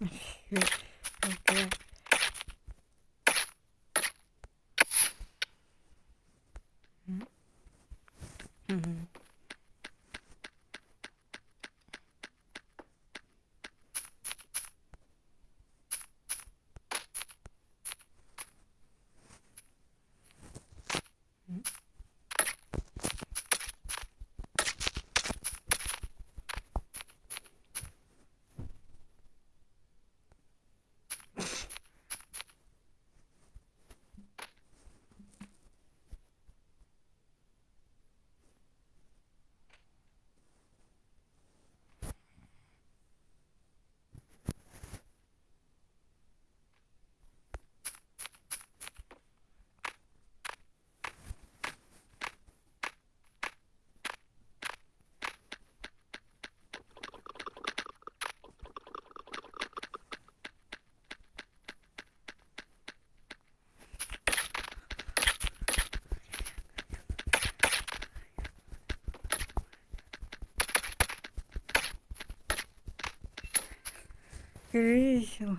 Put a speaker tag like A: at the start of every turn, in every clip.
A: okay. Mm-hmm. Весело.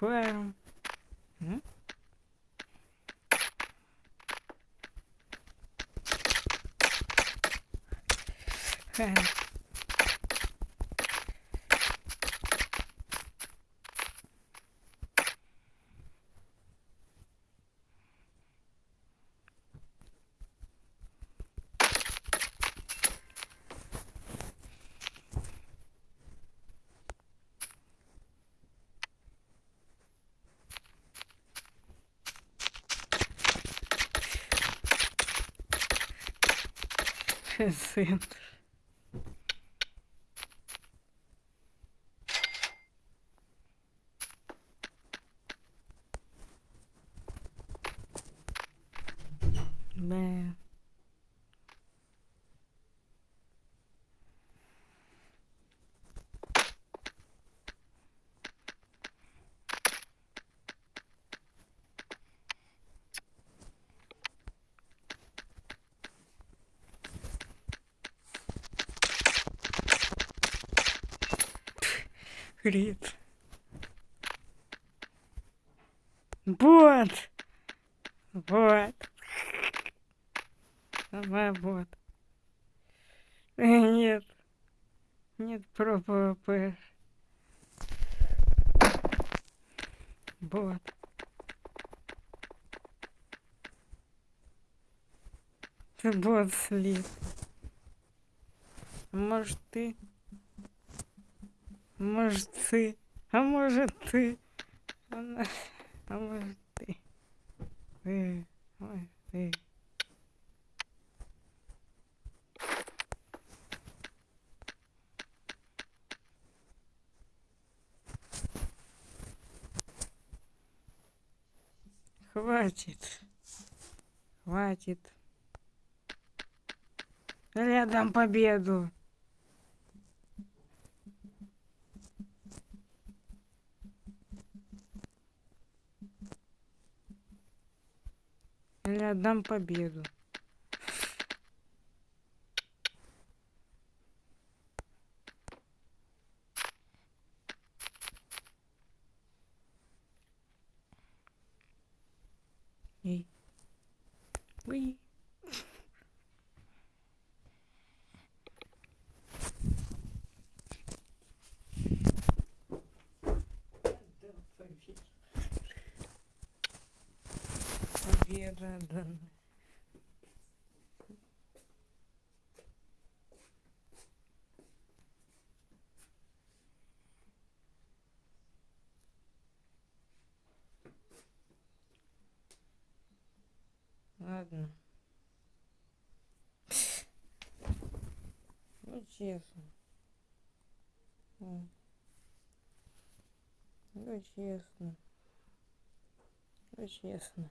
A: well, hmm? Well. Cacete. Крит. Вот. Вот. Сама вот. Нет. Нет про ПВП. Вот. Ты бот слит. Может ты? Может ты? А может ты? А может ты? Ты. Ой, ты. Хватит. Хватит. Я дам победу. Я дам победу. Эй. Уи. Победа, да. Ладно. Ну, честно. Ну, честно. Ну, честно.